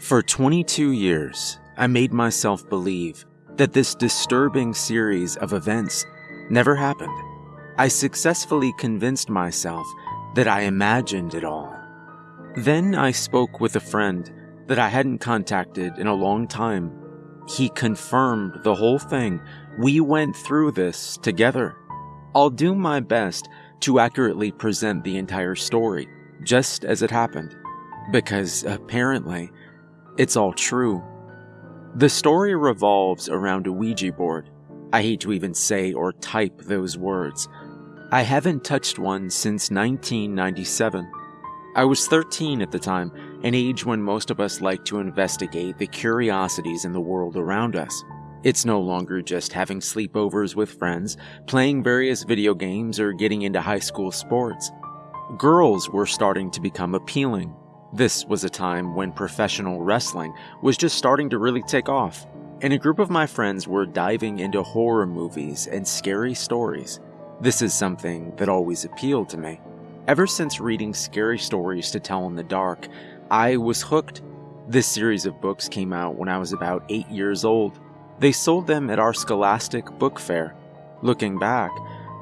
For 22 years, I made myself believe that this disturbing series of events never happened. I successfully convinced myself that I imagined it all. Then I spoke with a friend that I hadn't contacted in a long time. He confirmed the whole thing. We went through this together. I'll do my best to accurately present the entire story, just as it happened, because apparently it's all true. The story revolves around a Ouija board. I hate to even say or type those words. I haven't touched one since 1997. I was 13 at the time, an age when most of us like to investigate the curiosities in the world around us. It's no longer just having sleepovers with friends, playing various video games, or getting into high school sports. Girls were starting to become appealing. This was a time when professional wrestling was just starting to really take off, and a group of my friends were diving into horror movies and scary stories. This is something that always appealed to me. Ever since reading scary stories to tell in the dark, I was hooked. This series of books came out when I was about 8 years old. They sold them at our Scholastic book fair. Looking back,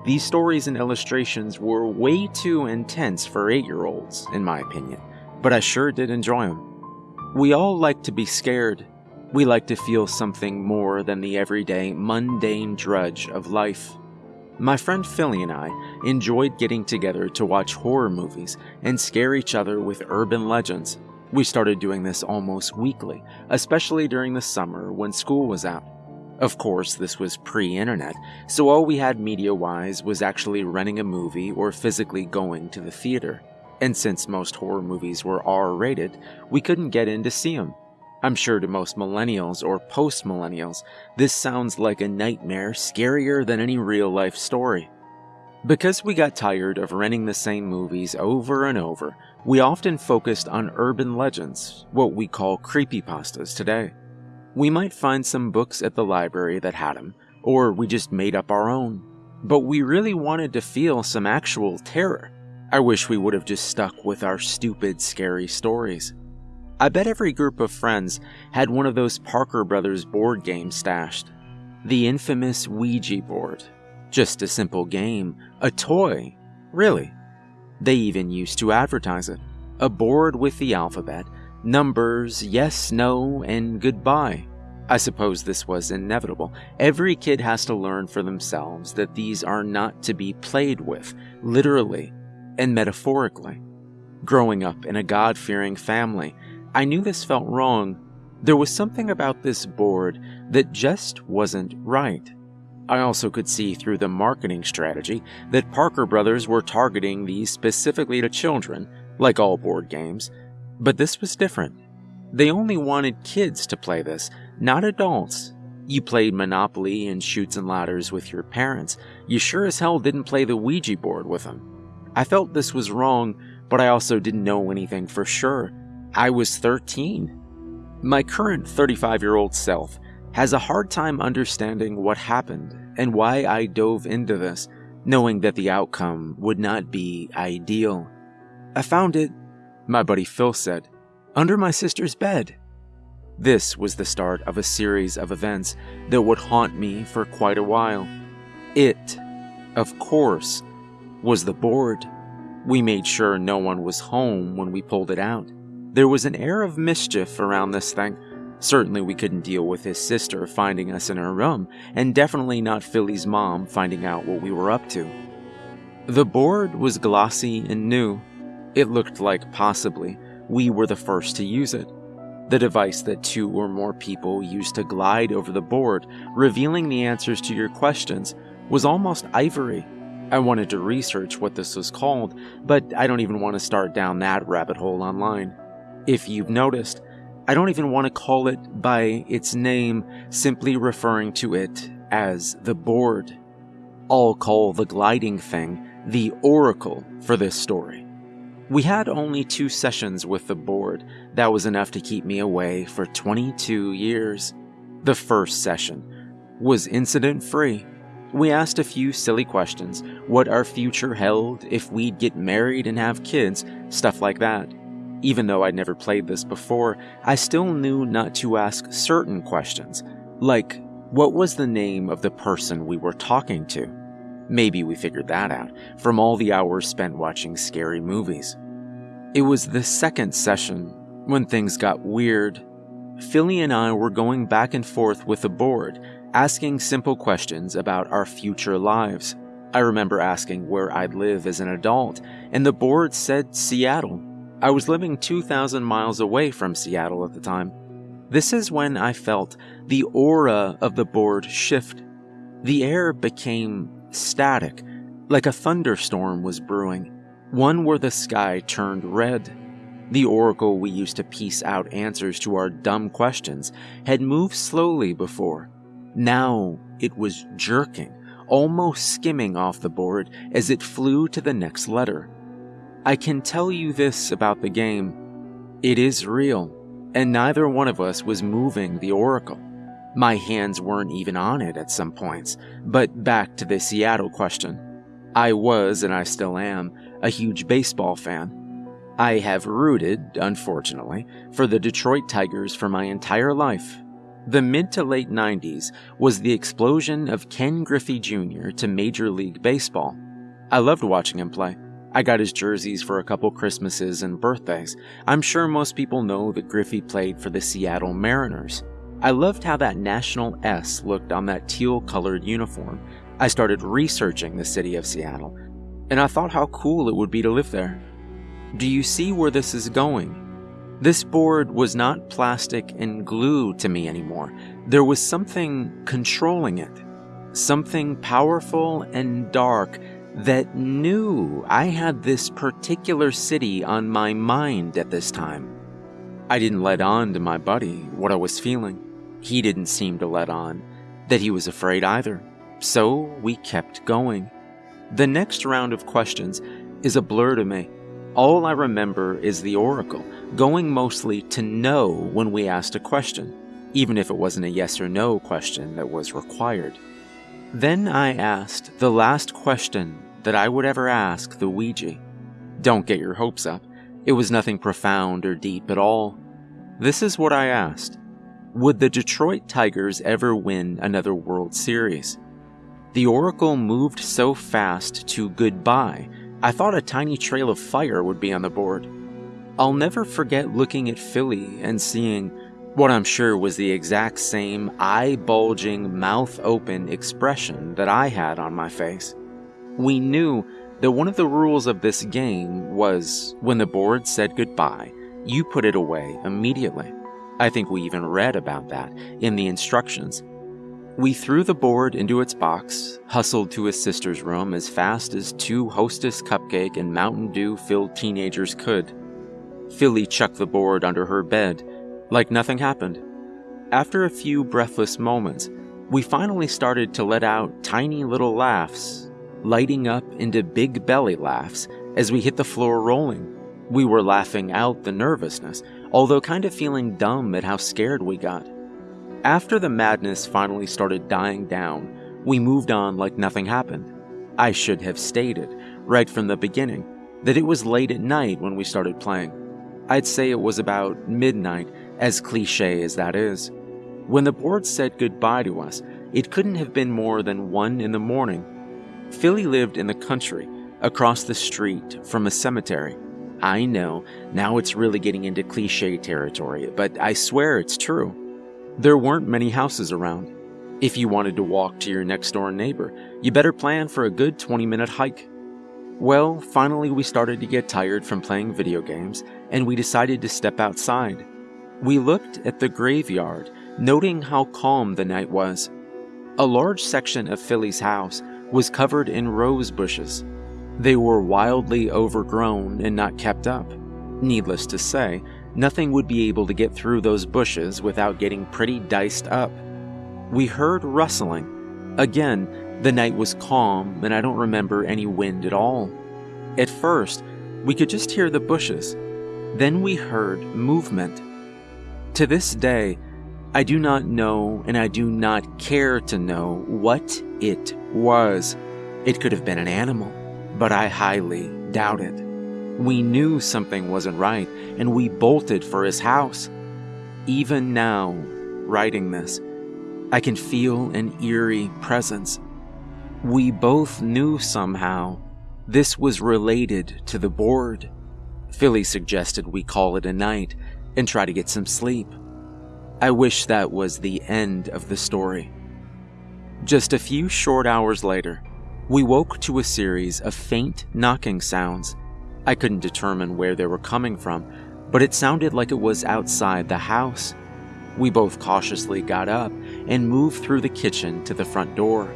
these stories and illustrations were way too intense for 8 year olds, in my opinion, but I sure did enjoy them. We all like to be scared. We like to feel something more than the everyday, mundane drudge of life. My friend Philly and I enjoyed getting together to watch horror movies and scare each other with urban legends. We started doing this almost weekly, especially during the summer when school was out. Of course, this was pre internet, so all we had media wise was actually renting a movie or physically going to the theater. And since most horror movies were R rated, we couldn't get in to see them. I'm sure to most millennials or post millennials, this sounds like a nightmare scarier than any real life story. Because we got tired of renting the same movies over and over, we often focused on urban legends, what we call creepypastas today. We might find some books at the library that had them, or we just made up our own. But we really wanted to feel some actual terror. I wish we would have just stuck with our stupid, scary stories. I bet every group of friends had one of those Parker Brothers board games stashed. The infamous Ouija board. Just a simple game, a toy, really. They even used to advertise it. A board with the alphabet, numbers, yes, no, and goodbye. I suppose this was inevitable. Every kid has to learn for themselves that these are not to be played with, literally and metaphorically. Growing up in a God fearing family, I knew this felt wrong. There was something about this board that just wasn't right. I also could see through the marketing strategy that Parker Brothers were targeting these specifically to children, like all board games, but this was different. They only wanted kids to play this, not adults. You played Monopoly and Chutes and Ladders with your parents. You sure as hell didn't play the Ouija board with them. I felt this was wrong, but I also didn't know anything for sure. I was 13. My current 35 year old self has a hard time understanding what happened and why I dove into this, knowing that the outcome would not be ideal. I found it, my buddy Phil said, under my sister's bed. This was the start of a series of events that would haunt me for quite a while. It, of course, was the board. We made sure no one was home when we pulled it out. There was an air of mischief around this thing. Certainly, we couldn't deal with his sister finding us in her room, and definitely not Philly's mom finding out what we were up to. The board was glossy and new. It looked like possibly we were the first to use it. The device that two or more people used to glide over the board, revealing the answers to your questions, was almost ivory. I wanted to research what this was called, but I don't even want to start down that rabbit hole online. If you've noticed, I don't even want to call it by its name, simply referring to it as the board. I'll call the gliding thing the oracle for this story. We had only two sessions with the board. That was enough to keep me away for 22 years. The first session was incident free. We asked a few silly questions what our future held, if we'd get married and have kids, stuff like that. Even though I'd never played this before, I still knew not to ask certain questions, like what was the name of the person we were talking to? Maybe we figured that out from all the hours spent watching scary movies. It was the second session when things got weird. Philly and I were going back and forth with the board, asking simple questions about our future lives. I remember asking where I'd live as an adult, and the board said Seattle. I was living 2,000 miles away from Seattle at the time. This is when I felt the aura of the board shift. The air became static, like a thunderstorm was brewing, one where the sky turned red. The oracle we used to piece out answers to our dumb questions had moved slowly before. Now it was jerking, almost skimming off the board as it flew to the next letter. I can tell you this about the game it is real, and neither one of us was moving the oracle. My hands weren't even on it at some points, but back to the Seattle question. I was, and I still am, a huge baseball fan. I have rooted, unfortunately, for the Detroit Tigers for my entire life, the mid to late 90s was the explosion of Ken Griffey Jr. to Major League Baseball. I loved watching him play. I got his jerseys for a couple Christmases and birthdays. I'm sure most people know that Griffey played for the Seattle Mariners. I loved how that national S looked on that teal colored uniform. I started researching the city of Seattle, and I thought how cool it would be to live there. Do you see where this is going? This board was not plastic and glue to me anymore. There was something controlling it. Something powerful and dark that knew I had this particular city on my mind at this time. I didn't let on to my buddy what I was feeling. He didn't seem to let on that he was afraid either. So we kept going. The next round of questions is a blur to me. All I remember is the oracle, going mostly to no when we asked a question, even if it wasn't a yes or no question that was required. Then I asked the last question that I would ever ask the Ouija. Don't get your hopes up, it was nothing profound or deep at all. This is what I asked Would the Detroit Tigers ever win another World Series? The oracle moved so fast to goodbye I thought a tiny trail of fire would be on the board. I'll never forget looking at Philly and seeing what I'm sure was the exact same eye bulging, mouth open expression that I had on my face. We knew that one of the rules of this game was when the board said goodbye, you put it away immediately. I think we even read about that in the instructions we threw the board into its box, hustled to his sister's room as fast as two Hostess cupcake and Mountain Dew filled teenagers could. Philly chucked the board under her bed, like nothing happened. After a few breathless moments, we finally started to let out tiny little laughs, lighting up into big belly laughs as we hit the floor rolling. We were laughing out the nervousness, although kind of feeling dumb at how scared we got. After the madness finally started dying down, we moved on like nothing happened. I should have stated, right from the beginning, that it was late at night when we started playing. I'd say it was about midnight, as cliche as that is. When the board said goodbye to us, it couldn't have been more than one in the morning. Philly lived in the country, across the street from a cemetery. I know, now it's really getting into cliche territory, but I swear it's true. There weren't many houses around. If you wanted to walk to your next door neighbor, you better plan for a good 20 minute hike. Well, finally, we started to get tired from playing video games, and we decided to step outside. We looked at the graveyard, noting how calm the night was. A large section of Philly's house was covered in rose bushes. They were wildly overgrown and not kept up. Needless to say, Nothing would be able to get through those bushes without getting pretty diced up. We heard rustling. Again, the night was calm, and I don't remember any wind at all. At first, we could just hear the bushes. Then we heard movement. To this day, I do not know and I do not care to know what it was. It could have been an animal, but I highly doubt it. We knew something wasn't right, and we bolted for his house. Even now, writing this, I can feel an eerie presence. We both knew somehow this was related to the board. Philly suggested we call it a night and try to get some sleep. I wish that was the end of the story. Just a few short hours later, we woke to a series of faint knocking sounds. I couldn't determine where they were coming from, but it sounded like it was outside the house. We both cautiously got up and moved through the kitchen to the front door.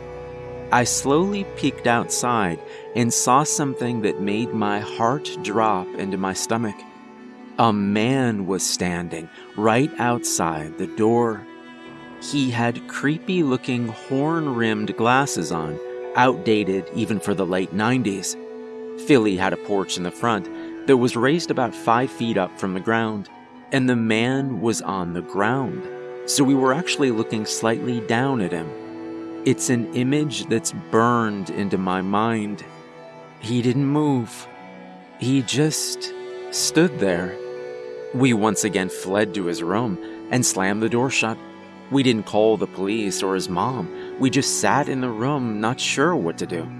I slowly peeked outside and saw something that made my heart drop into my stomach. A man was standing right outside the door. He had creepy looking horn rimmed glasses on, outdated even for the late 90s. Philly had a porch in the front that was raised about five feet up from the ground, and the man was on the ground, so we were actually looking slightly down at him. It's an image that's burned into my mind. He didn't move. He just stood there. We once again fled to his room and slammed the door shut. We didn't call the police or his mom. We just sat in the room, not sure what to do.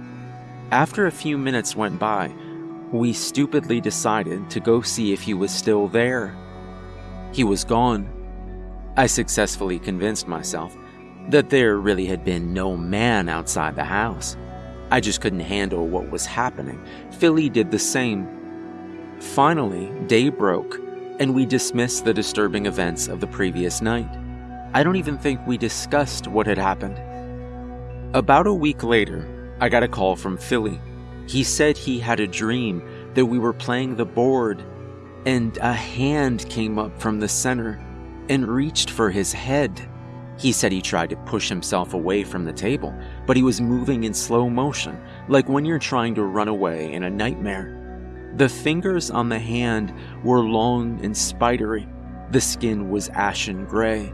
After a few minutes went by, we stupidly decided to go see if he was still there. He was gone. I successfully convinced myself that there really had been no man outside the house. I just couldn't handle what was happening. Philly did the same. Finally, day broke, and we dismissed the disturbing events of the previous night. I don't even think we discussed what had happened. About a week later, I got a call from Philly. He said he had a dream that we were playing the board, and a hand came up from the center and reached for his head. He said he tried to push himself away from the table, but he was moving in slow motion, like when you're trying to run away in a nightmare. The fingers on the hand were long and spidery. The skin was ashen gray.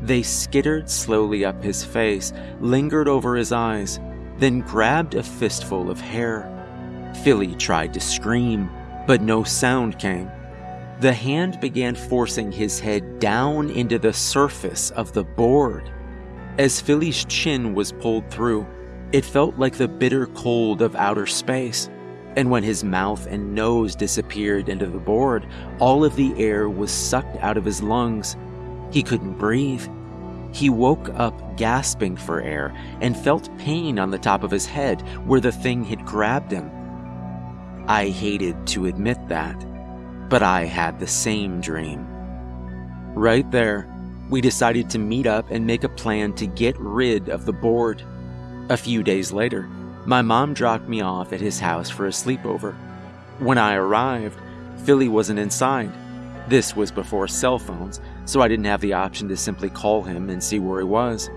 They skittered slowly up his face, lingered over his eyes, then grabbed a fistful of hair. Philly tried to scream, but no sound came. The hand began forcing his head down into the surface of the board. As Philly's chin was pulled through, it felt like the bitter cold of outer space. And when his mouth and nose disappeared into the board, all of the air was sucked out of his lungs. He couldn't breathe. He woke up gasping for air and felt pain on the top of his head where the thing had grabbed him. I hated to admit that but I had the same dream. Right there, we decided to meet up and make a plan to get rid of the board. A few days later, my mom dropped me off at his house for a sleepover. When I arrived, Philly wasn't inside. This was before cell phones, so I didn't have the option to simply call him and see where he was.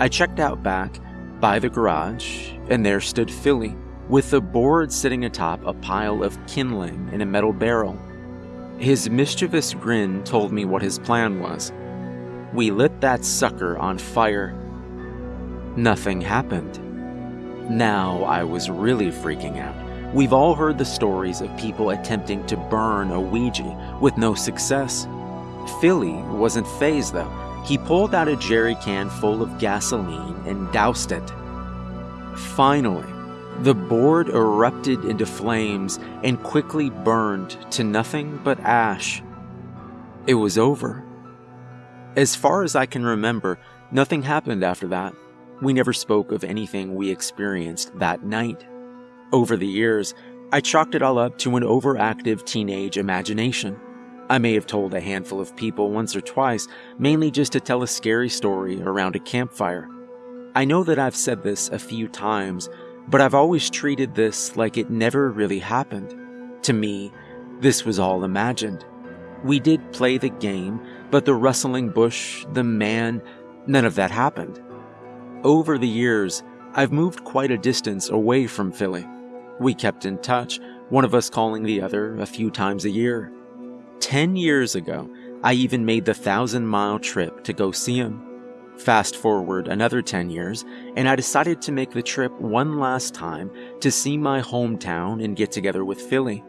I checked out back by the garage, and there stood Philly, with the board sitting atop a pile of kindling in a metal barrel. His mischievous grin told me what his plan was. We lit that sucker on fire. Nothing happened. Now I was really freaking out. We've all heard the stories of people attempting to burn a Ouija with no success. Philly wasn't fazed though. He pulled out a jerry can full of gasoline and doused it. Finally, the board erupted into flames and quickly burned to nothing but ash. It was over. As far as I can remember, nothing happened after that. We never spoke of anything we experienced that night. Over the years, I chalked it all up to an overactive teenage imagination. I may have told a handful of people once or twice, mainly just to tell a scary story around a campfire. I know that I've said this a few times, but I've always treated this like it never really happened. To me, this was all imagined. We did play the game, but the rustling bush, the man, none of that happened. Over the years, I've moved quite a distance away from Philly. We kept in touch, one of us calling the other a few times a year. Ten years ago, I even made the thousand mile trip to go see him. Fast forward another 10 years, and I decided to make the trip one last time to see my hometown and get together with Philly.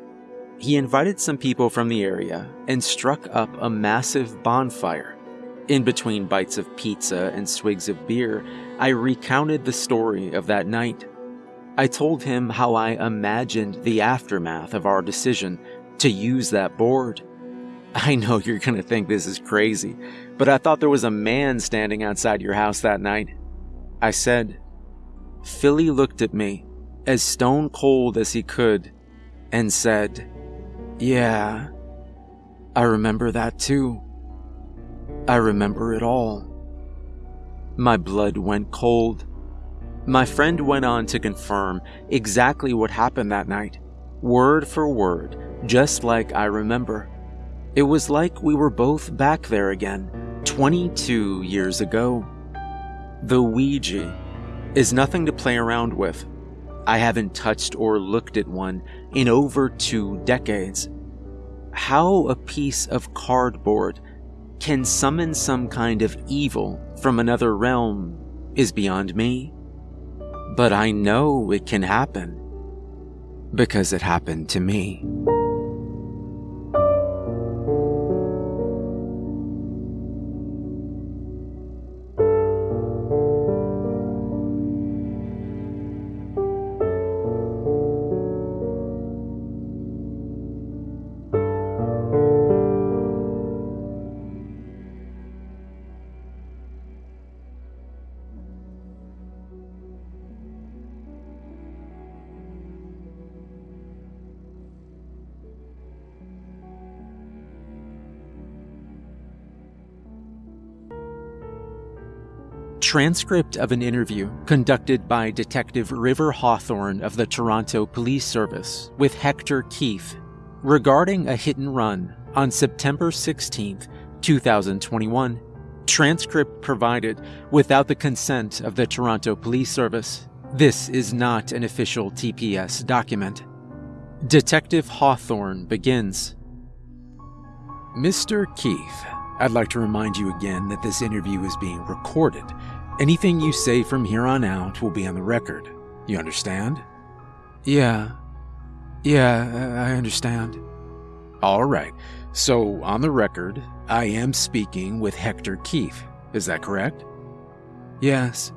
he invited some people from the area and struck up a massive bonfire. In between bites of pizza and swigs of beer, I recounted the story of that night. I told him how I imagined the aftermath of our decision to use that board. I know you're going to think this is crazy, but I thought there was a man standing outside your house that night. I said. Philly looked at me, as stone cold as he could, and said, Yeah, I remember that too. I remember it all. My blood went cold. My friend went on to confirm exactly what happened that night, word for word, just like I remember. It was like we were both back there again, 22 years ago. The Ouija is nothing to play around with. I haven't touched or looked at one in over two decades. How a piece of cardboard can summon some kind of evil from another realm is beyond me. But I know it can happen because it happened to me. Transcript of an interview conducted by Detective River Hawthorne of the Toronto Police Service with Hector Keith regarding a hit and run on September 16, 2021. Transcript provided without the consent of the Toronto Police Service. This is not an official TPS document. Detective Hawthorne begins. Mr. Keith, I'd like to remind you again that this interview is being recorded Anything you say from here on out will be on the record. You understand? Yeah. Yeah, I understand. All right. So, on the record, I am speaking with Hector Keith. Is that correct? Yes.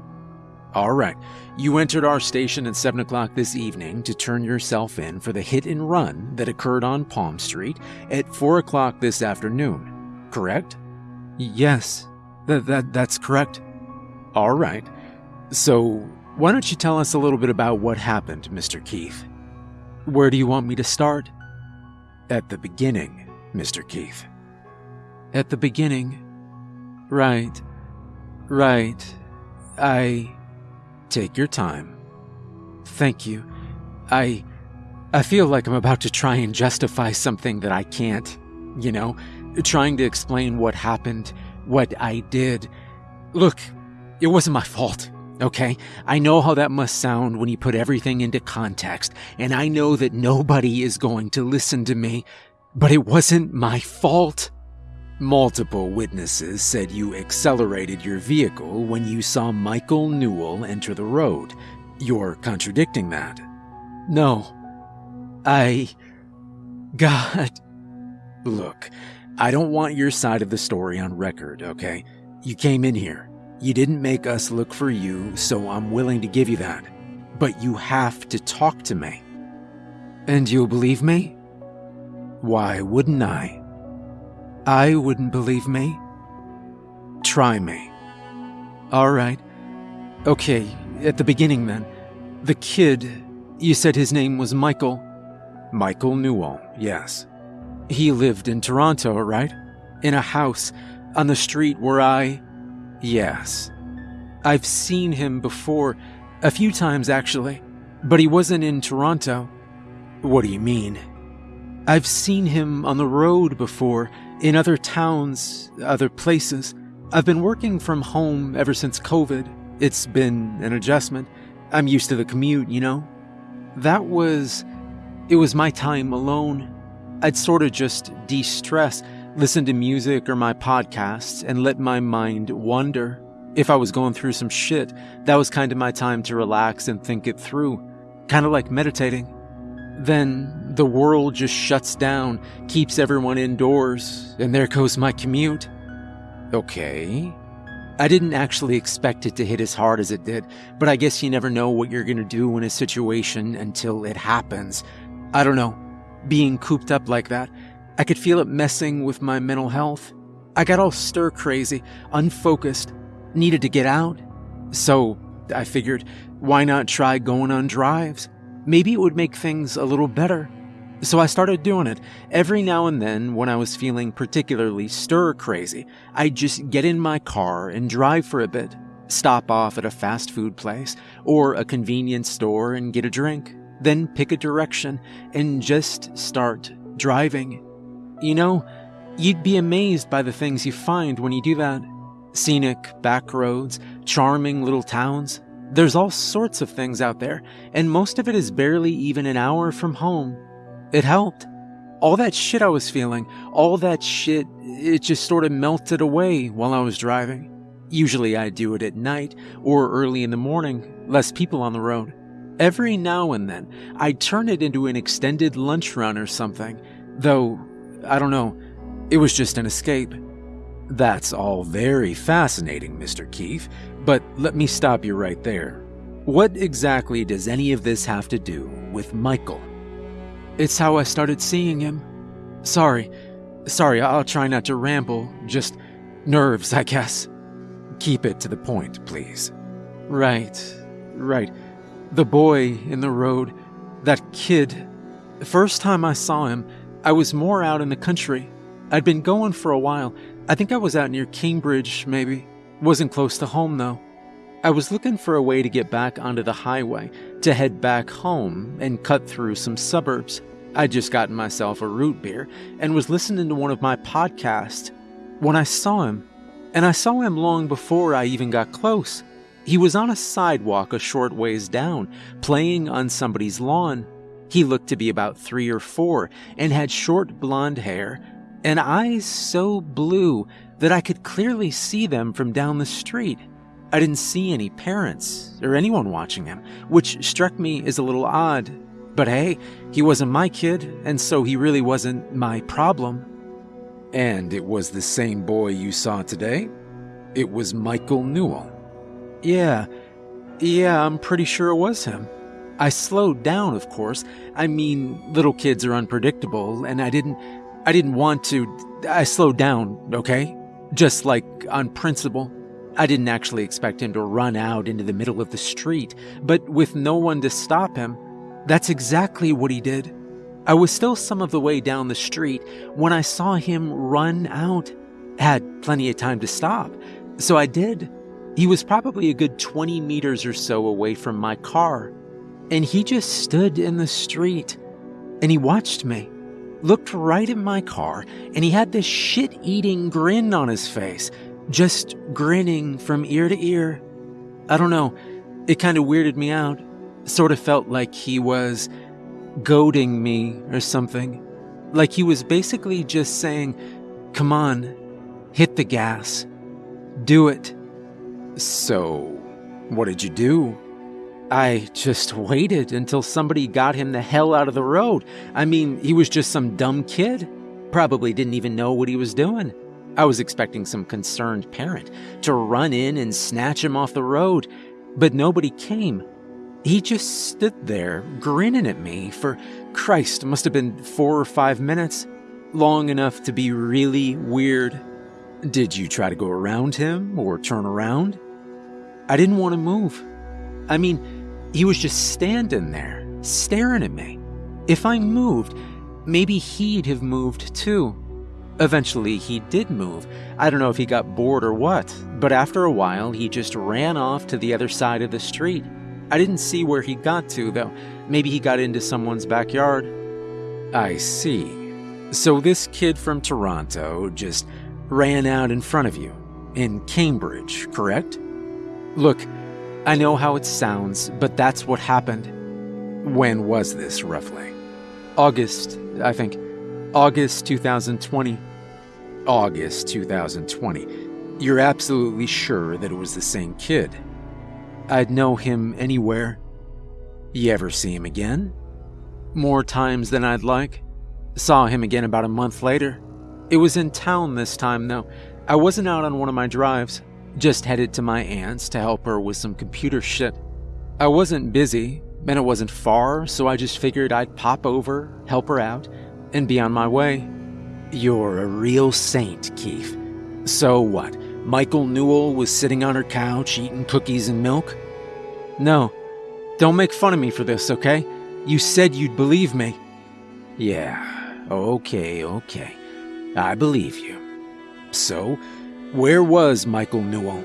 All right. You entered our station at 7 o'clock this evening to turn yourself in for the hit and run that occurred on Palm Street at 4 o'clock this afternoon, correct? Yes. That, that, that's correct. All right. So, why don't you tell us a little bit about what happened, Mr. Keith? Where do you want me to start? At the beginning, Mr. Keith. At the beginning? Right. Right. I. Take your time. Thank you. I. I feel like I'm about to try and justify something that I can't. You know, trying to explain what happened, what I did. Look, it wasn't my fault, okay? I know how that must sound when you put everything into context, and I know that nobody is going to listen to me, but it wasn't my fault. Multiple witnesses said you accelerated your vehicle when you saw Michael Newell enter the road. You're contradicting that. No. I. God. Look, I don't want your side of the story on record, okay? You came in here. You didn't make us look for you, so I'm willing to give you that. But you have to talk to me. And you'll believe me? Why wouldn't I? I wouldn't believe me? Try me. All right. Okay, at the beginning then. The kid, you said his name was Michael? Michael Newell, yes. He lived in Toronto, right? In a house on the street where I. Yes. I've seen him before, a few times actually, but he wasn't in Toronto. What do you mean? I've seen him on the road before, in other towns, other places. I've been working from home ever since COVID. It's been an adjustment. I'm used to the commute, you know? That was. It was my time alone. I'd sort of just de stress listen to music or my podcasts, and let my mind wander. If I was going through some shit, that was kind of my time to relax and think it through, kind of like meditating. Then The world just shuts down, keeps everyone indoors, and there goes my commute. Okay. I didn't actually expect it to hit as hard as it did, but I guess you never know what you're gonna do in a situation until it happens. I don't know. Being cooped up like that, I could feel it messing with my mental health. I got all stir crazy, unfocused, needed to get out. So I figured, why not try going on drives? Maybe it would make things a little better. So I started doing it. Every now and then, when I was feeling particularly stir crazy, I'd just get in my car and drive for a bit, stop off at a fast food place or a convenience store and get a drink, then pick a direction and just start driving. You know, you'd be amazed by the things you find when you do that. Scenic back roads, charming little towns. There's all sorts of things out there, and most of it is barely even an hour from home. It helped. All that shit I was feeling, all that shit, it just sort of melted away while I was driving. Usually I do it at night or early in the morning, less people on the road. Every now and then, I'd turn it into an extended lunch run or something, though, I don't know, it was just an escape. That's all very fascinating, Mr. Keith, but let me stop you right there. What exactly does any of this have to do with Michael? It's how I started seeing him. Sorry. Sorry, I'll try not to ramble. Just nerves, I guess. Keep it to the point, please. Right. Right. The boy in the road. That kid. The first time I saw him, I was more out in the country. I'd been going for a while. I think I was out near Cambridge, maybe. Wasn't close to home, though. I was looking for a way to get back onto the highway, to head back home and cut through some suburbs. I'd just gotten myself a root beer and was listening to one of my podcasts when I saw him. And I saw him long before I even got close. He was on a sidewalk a short ways down, playing on somebody's lawn. He looked to be about three or four and had short blonde hair and eyes so blue that I could clearly see them from down the street. I didn't see any parents or anyone watching him, which struck me as a little odd. But hey, he wasn't my kid, and so he really wasn't my problem. And it was the same boy you saw today? It was Michael Newell. Yeah, yeah, I'm pretty sure it was him. I slowed down, of course. I mean, little kids are unpredictable, and I didn't. I didn't want to. I slowed down, okay? Just like on principle. I didn't actually expect him to run out into the middle of the street, but with no one to stop him, that's exactly what he did. I was still some of the way down the street when I saw him run out. Had plenty of time to stop, so I did. He was probably a good 20 meters or so away from my car, and he just stood in the street and he watched me, looked right at my car, and he had this shit eating grin on his face just grinning from ear to ear. I don't know, it kind of weirded me out. Sort of felt like he was goading me or something. Like he was basically just saying, Come on, hit the gas, do it. So, what did you do? I just waited until somebody got him the hell out of the road. I mean, he was just some dumb kid. Probably didn't even know what he was doing. I was expecting some concerned parent to run in and snatch him off the road, but nobody came. He just stood there, grinning at me for, Christ, must have been four or five minutes. Long enough to be really weird. Did you try to go around him or turn around? I didn't want to move. I mean, he was just standing there, staring at me. If I moved, maybe he'd have moved too. Eventually, he did move. I don't know if he got bored or what, but after a while, he just ran off to the other side of the street. I didn't see where he got to, though. Maybe he got into someone's backyard. I see. So this kid from Toronto just ran out in front of you, in Cambridge, correct? Look, I know how it sounds, but that's what happened. When was this, roughly? August, I think. August 2020. August 2020. You're absolutely sure that it was the same kid. I'd know him anywhere. You ever see him again? more times than I'd like. Saw him again about a month later. It was in town this time, though. I wasn't out on one of my drives, just headed to my aunt's to help her with some computer shit. I wasn't busy, and it wasn't far, so I just figured I'd pop over, help her out, and be on my way. You're a real saint, Keith. So what? Michael Newell was sitting on her couch eating cookies and milk? No. Don't make fun of me for this, okay? You said you'd believe me. Yeah, okay, okay. I believe you. So, where was Michael Newell?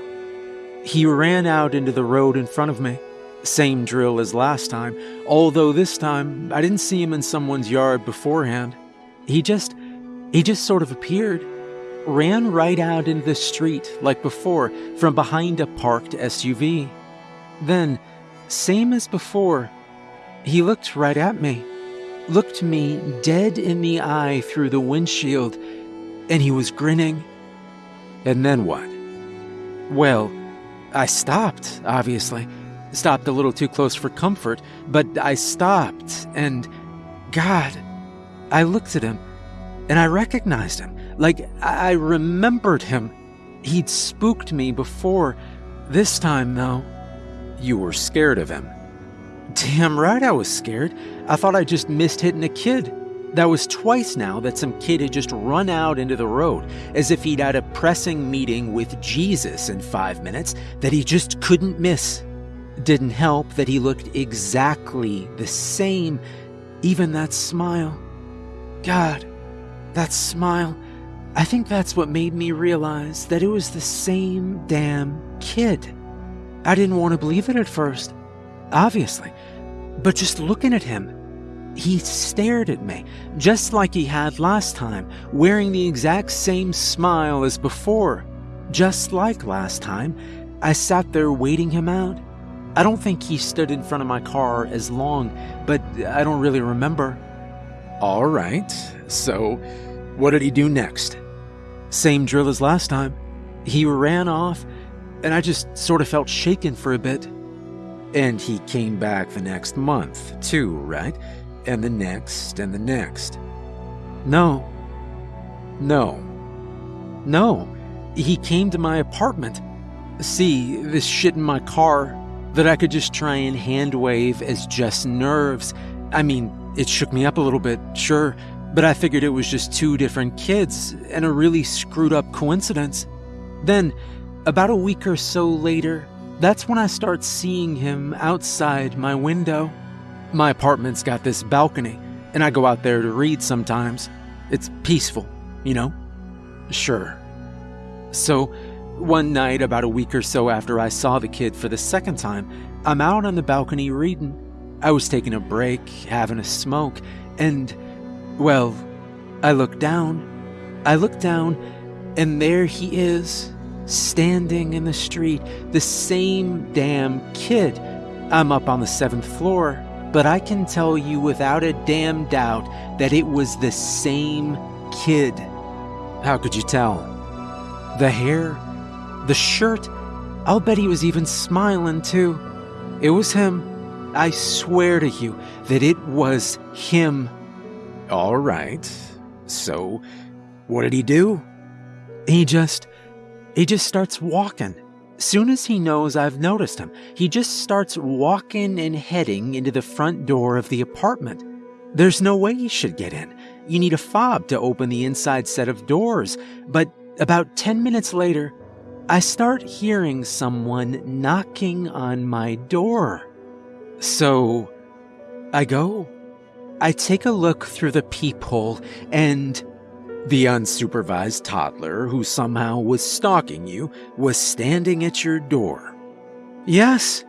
He ran out into the road in front of me. Same drill as last time, although this time I didn't see him in someone's yard beforehand. He just. he just sort of appeared. Ran right out into the street like before from behind a parked SUV. Then, same as before, he looked right at me. Looked me dead in the eye through the windshield, and he was grinning. And then what? Well, I stopped, obviously. Stopped a little too close for comfort, but I stopped, and God, I looked at him, and I recognized him. Like, I remembered him. He'd spooked me before. This time, though, you were scared of him. Damn right I was scared. I thought I just missed hitting a kid. That was twice now that some kid had just run out into the road as if he'd had a pressing meeting with Jesus in five minutes that he just couldn't miss. Didn't help that he looked exactly the same, even that smile. God, that smile. I think that's what made me realize that it was the same damn kid. I didn't want to believe it at first, obviously, but just looking at him, he stared at me, just like he had last time, wearing the exact same smile as before. Just like last time, I sat there waiting him out. I don't think he stood in front of my car as long, but I don't really remember. All right, so what did he do next? Same drill as last time. He ran off, and I just sort of felt shaken for a bit. And he came back the next month, too, right? And the next and the next. No. No. No. He came to my apartment. See, this shit in my car that I could just try and hand wave as just nerves. I mean, it shook me up a little bit, sure, but I figured it was just two different kids and a really screwed up coincidence. Then, about a week or so later, that's when I start seeing him outside my window. My apartment's got this balcony, and I go out there to read sometimes. It's peaceful, you know? Sure. So, one night, about a week or so after I saw the kid for the second time, I'm out on the balcony reading. I was taking a break, having a smoke, and, well, I look down. I look down, and there he is, standing in the street, the same damn kid. I'm up on the seventh floor, but I can tell you without a damn doubt that it was the same kid. How could you tell? The hair, the shirt, I'll bet he was even smiling too. It was him. I swear to you that it was him. All right. So, what did he do? He just. he just starts walking. As soon as he knows I've noticed him, he just starts walking and heading into the front door of the apartment. There's no way he should get in. You need a fob to open the inside set of doors. But about 10 minutes later, I start hearing someone knocking on my door. So I go. I take a look through the peephole and the unsupervised toddler who somehow was stalking you was standing at your door. Yes.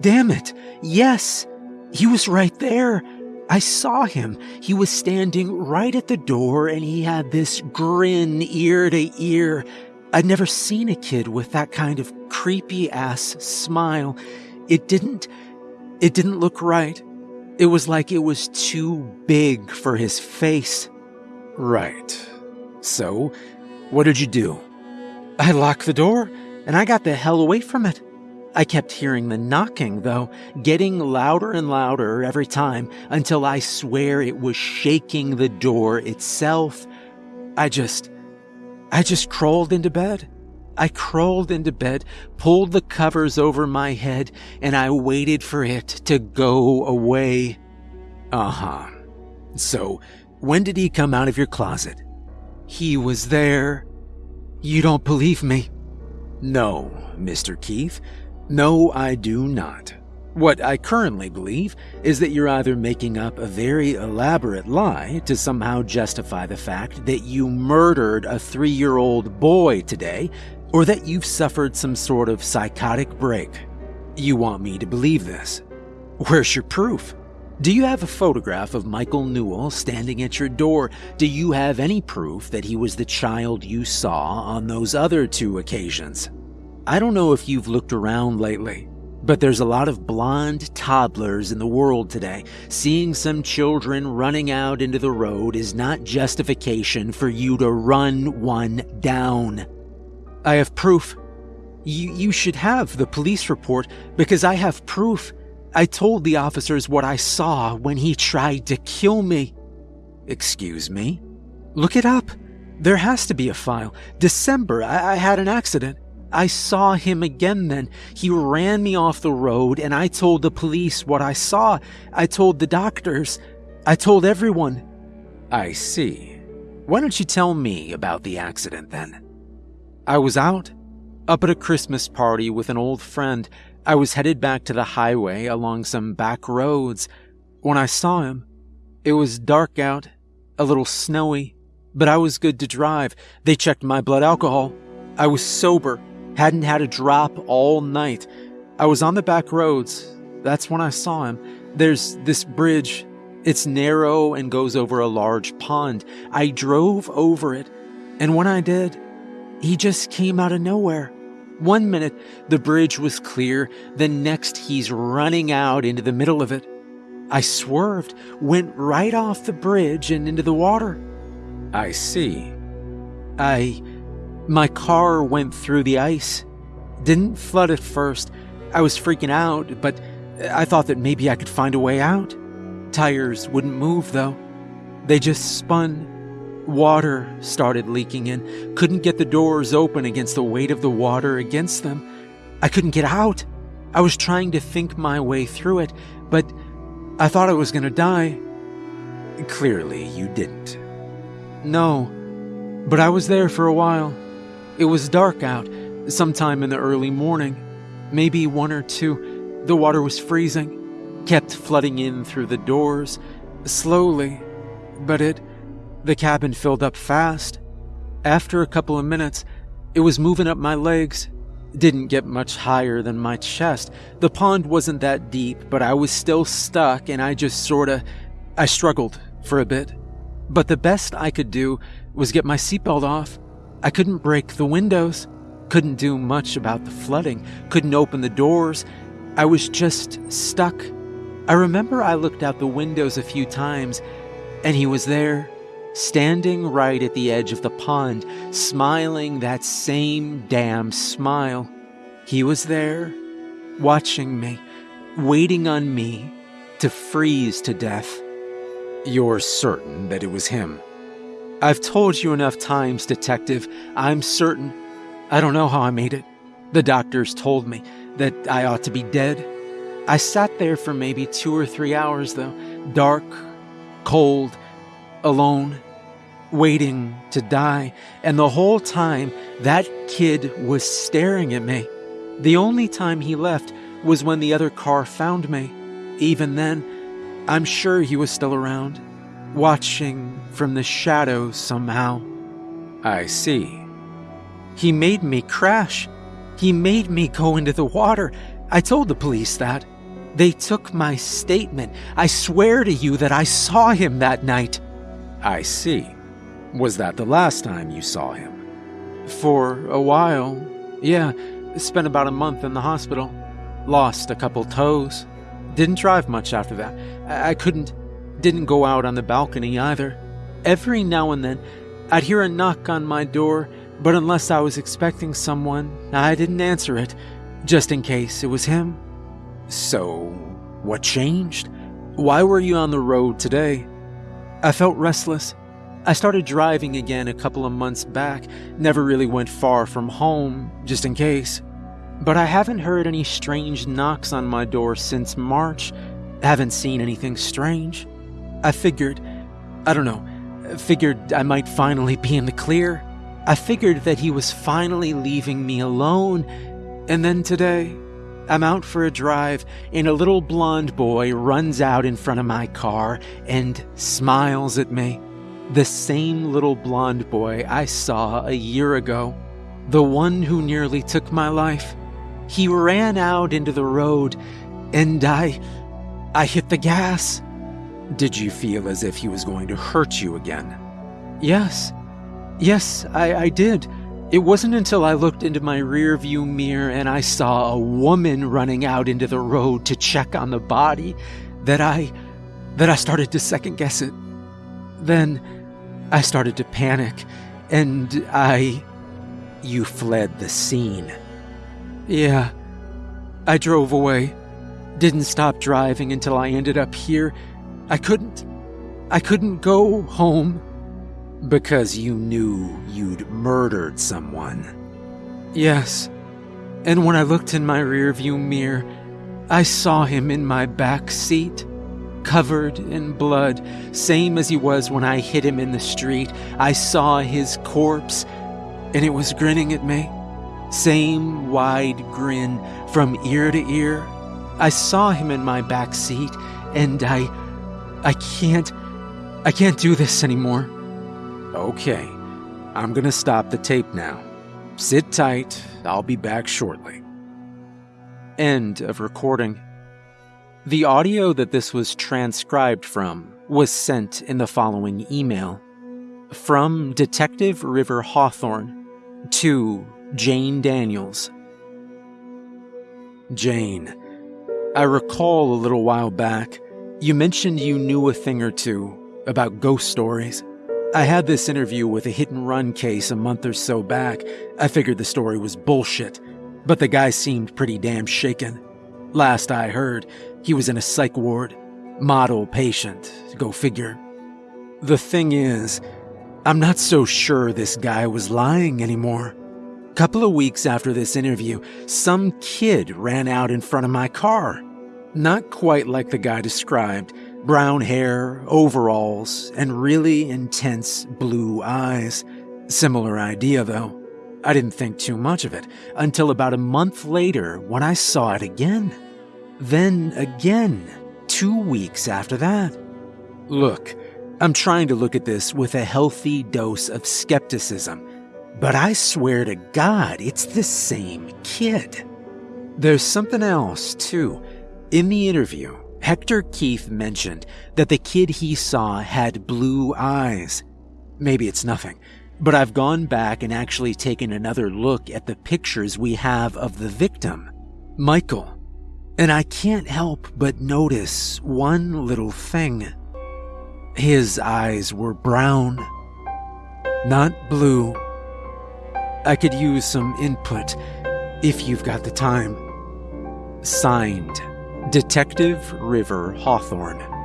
Damn it. Yes. He was right there. I saw him. He was standing right at the door and he had this grin ear to ear. I'd never seen a kid with that kind of creepy ass smile. It didn't, it didn't look right. It was like it was too big for his face. Right. So, what did you do? I locked the door and I got the hell away from it. I kept hearing the knocking, though, getting louder and louder every time until I swear it was shaking the door itself. I just. I just crawled into bed. I crawled into bed, pulled the covers over my head, and I waited for it to go away. Uh huh. So, when did he come out of your closet? He was there. You don't believe me? No, Mr. Keith. No, I do not. What I currently believe is that you're either making up a very elaborate lie to somehow justify the fact that you murdered a three year old boy today, or that you've suffered some sort of psychotic break. You want me to believe this. Where's your proof? Do you have a photograph of Michael Newell standing at your door? Do you have any proof that he was the child you saw on those other two occasions? I don't know if you've looked around lately, but there's a lot of blonde toddlers in the world today. Seeing some children running out into the road is not justification for you to run one down. I have proof. You, you should have the police report because I have proof. I told the officers what I saw when he tried to kill me. Excuse me? Look it up. There has to be a file. December, I, I had an accident. I saw him again then. He ran me off the road and I told the police what I saw. I told the doctors. I told everyone. I see. Why don't you tell me about the accident then? I was out, up at a Christmas party with an old friend. I was headed back to the highway along some back roads. When I saw him, it was dark out, a little snowy, but I was good to drive. They checked my blood alcohol. I was sober Hadn't had a drop all night. I was on the back roads. That's when I saw him. There's this bridge. It's narrow and goes over a large pond. I drove over it, and when I did, he just came out of nowhere. One minute, the bridge was clear, The next, he's running out into the middle of it. I swerved, went right off the bridge and into the water. I see. I my car went through the ice. Didn't flood at first. I was freaking out, but I thought that maybe I could find a way out. Tires wouldn't move, though. They just spun. Water started leaking in. Couldn't get the doors open against the weight of the water against them. I couldn't get out. I was trying to think my way through it, but I thought I was going to die. Clearly, you didn't. No, but I was there for a while. It was dark out, sometime in the early morning, maybe one or two. The water was freezing, kept flooding in through the doors, slowly, but it. The cabin filled up fast. After a couple of minutes, it was moving up my legs. Didn't get much higher than my chest. The pond wasn't that deep, but I was still stuck and I just sorta. I struggled for a bit. But the best I could do was get my seatbelt off I couldn't break the windows, couldn't do much about the flooding, couldn't open the doors. I was just stuck. I remember I looked out the windows a few times, and he was there, standing right at the edge of the pond, smiling that same damn smile. He was there, watching me, waiting on me to freeze to death. You're certain that it was him? I've told you enough times, Detective. I'm certain. I don't know how I made it. The doctors told me that I ought to be dead. I sat there for maybe two or three hours, though, dark, cold, alone, waiting to die. And the whole time, that kid was staring at me. The only time he left was when the other car found me. Even then, I'm sure he was still around watching from the shadows somehow. I see. He made me crash. He made me go into the water. I told the police that. They took my statement. I swear to you that I saw him that night. I see. Was that the last time you saw him? For a while. Yeah, spent about a month in the hospital. Lost a couple toes. Didn't drive much after that. I, I couldn't. Didn't go out on the balcony either. Every now and then, I'd hear a knock on my door, but unless I was expecting someone, I didn't answer it. just in case it was him. So, what changed? Why were you on the road today? I felt restless. I started driving again a couple of months back, never really went far from home, just in case. But I haven't heard any strange knocks on my door since March. Haven't seen anything strange. I figured, I don't know, figured I might finally be in the clear. I figured that he was finally leaving me alone. And then today, I'm out for a drive, and a little blonde boy runs out in front of my car and smiles at me. The same little blonde boy I saw a year ago. The one who nearly took my life. He ran out into the road, and I. I hit the gas. Did you feel as if he was going to hurt you again? Yes. Yes, I, I did. It wasn't until I looked into my rearview mirror and I saw a woman running out into the road to check on the body that I that I started to second guess it. Then I started to panic and I you fled the scene. Yeah. I drove away. Didn't stop driving until I ended up here. I couldn't I couldn't go home because you knew you'd murdered someone. Yes. And when I looked in my rearview mirror, I saw him in my back seat, covered in blood, same as he was when I hit him in the street. I saw his corpse, and it was grinning at me. Same wide grin from ear to ear. I saw him in my back seat, and I. I can't. I can't do this anymore. Okay, I'm gonna stop the tape now. Sit tight, I'll be back shortly. End of recording. The audio that this was transcribed from was sent in the following email from Detective River Hawthorne to Jane Daniels. Jane, I recall a little while back you mentioned you knew a thing or two about ghost stories. I had this interview with a hit and run case a month or so back. I figured the story was bullshit, but the guy seemed pretty damn shaken. Last I heard, he was in a psych ward. Model patient, go figure. The thing is, I'm not so sure this guy was lying anymore. A couple of weeks after this interview, some kid ran out in front of my car. Not quite like the guy described, brown hair, overalls, and really intense blue eyes. Similar idea, though. I didn't think too much of it until about a month later when I saw it again. Then again, two weeks after that. Look, I'm trying to look at this with a healthy dose of skepticism, but I swear to God, it's the same kid. There's something else, too. In the interview, Hector Keith mentioned that the kid he saw had blue eyes. Maybe it's nothing, but I've gone back and actually taken another look at the pictures we have of the victim, Michael, and I can't help but notice one little thing. His eyes were brown, not blue. I could use some input if you've got the time. Signed, Detective River Hawthorne.